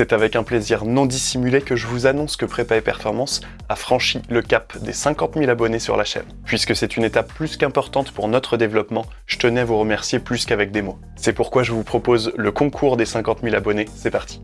C'est avec un plaisir non dissimulé que je vous annonce que Prépa et Performance a franchi le cap des 50 000 abonnés sur la chaîne. Puisque c'est une étape plus qu'importante pour notre développement, je tenais à vous remercier plus qu'avec des mots. C'est pourquoi je vous propose le concours des 50 000 abonnés, c'est parti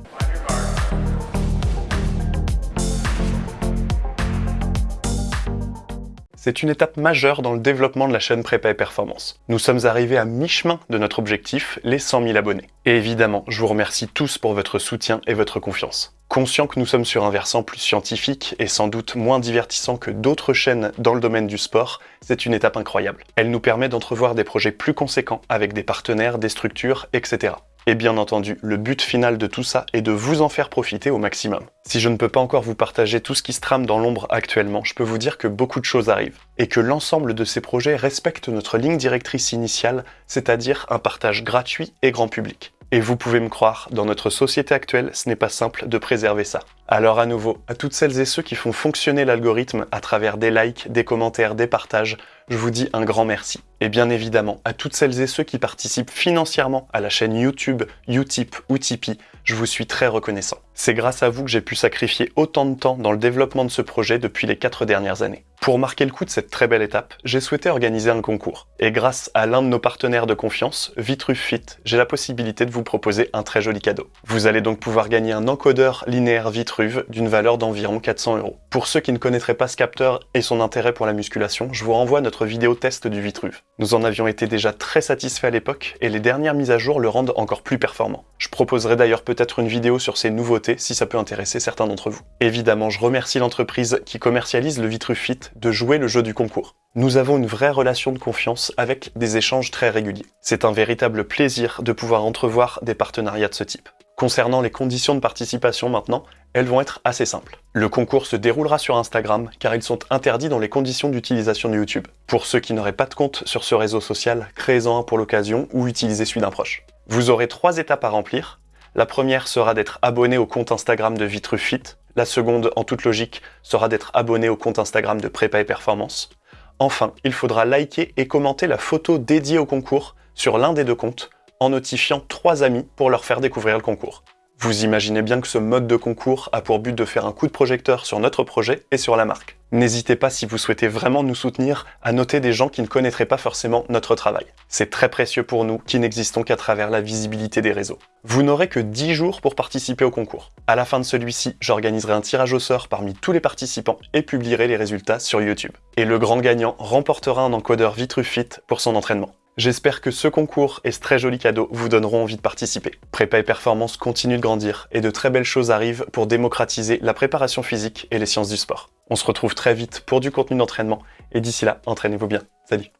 C'est une étape majeure dans le développement de la chaîne Prépa et Performance. Nous sommes arrivés à mi-chemin de notre objectif, les 100 000 abonnés. Et évidemment, je vous remercie tous pour votre soutien et votre confiance. Conscient que nous sommes sur un versant plus scientifique et sans doute moins divertissant que d'autres chaînes dans le domaine du sport, c'est une étape incroyable. Elle nous permet d'entrevoir des projets plus conséquents avec des partenaires, des structures, etc. Et bien entendu, le but final de tout ça est de vous en faire profiter au maximum. Si je ne peux pas encore vous partager tout ce qui se trame dans l'ombre actuellement, je peux vous dire que beaucoup de choses arrivent, et que l'ensemble de ces projets respectent notre ligne directrice initiale, c'est-à-dire un partage gratuit et grand public. Et vous pouvez me croire, dans notre société actuelle, ce n'est pas simple de préserver ça. Alors à nouveau, à toutes celles et ceux qui font fonctionner l'algorithme à travers des likes, des commentaires, des partages, je vous dis un grand merci. Et bien évidemment, à toutes celles et ceux qui participent financièrement à la chaîne YouTube, Utip ou Tipeee, je vous suis très reconnaissant. C'est grâce à vous que j'ai pu sacrifier autant de temps dans le développement de ce projet depuis les 4 dernières années. Pour marquer le coup de cette très belle étape, j'ai souhaité organiser un concours. Et grâce à l'un de nos partenaires de confiance, Vitruve Fit, j'ai la possibilité de vous proposer un très joli cadeau. Vous allez donc pouvoir gagner un encodeur linéaire Vitruve d'une valeur d'environ 400 euros. Pour ceux qui ne connaîtraient pas ce capteur et son intérêt pour la musculation, je vous renvoie notre vidéo test du Vitruve. Nous en avions été déjà très satisfaits à l'époque et les dernières mises à jour le rendent encore plus performant. Je proposerai d'ailleurs peut-être une vidéo sur ces nouveautés si ça peut intéresser certains d'entre vous. Évidemment, je remercie l'entreprise qui commercialise le Vitruve Fit de jouer le jeu du concours. Nous avons une vraie relation de confiance avec des échanges très réguliers. C'est un véritable plaisir de pouvoir entrevoir des partenariats de ce type. Concernant les conditions de participation maintenant, elles vont être assez simples. Le concours se déroulera sur Instagram car ils sont interdits dans les conditions d'utilisation de YouTube. Pour ceux qui n'auraient pas de compte sur ce réseau social, créez-en un pour l'occasion ou utilisez celui d'un proche. Vous aurez trois étapes à remplir. La première sera d'être abonné au compte Instagram de Vitrufit. La seconde, en toute logique, sera d'être abonné au compte Instagram de Prépa et Performance. Enfin, il faudra liker et commenter la photo dédiée au concours sur l'un des deux comptes en notifiant trois amis pour leur faire découvrir le concours. Vous imaginez bien que ce mode de concours a pour but de faire un coup de projecteur sur notre projet et sur la marque. N'hésitez pas si vous souhaitez vraiment nous soutenir à noter des gens qui ne connaîtraient pas forcément notre travail. C'est très précieux pour nous qui n'existons qu'à travers la visibilité des réseaux. Vous n'aurez que 10 jours pour participer au concours. À la fin de celui-ci, j'organiserai un tirage au sort parmi tous les participants et publierai les résultats sur YouTube. Et le grand gagnant remportera un encodeur Vitrufit pour son entraînement. J'espère que ce concours et ce très joli cadeau vous donneront envie de participer. Prépa et Performance continue de grandir et de très belles choses arrivent pour démocratiser la préparation physique et les sciences du sport. On se retrouve très vite pour du contenu d'entraînement et d'ici là, entraînez-vous bien. Salut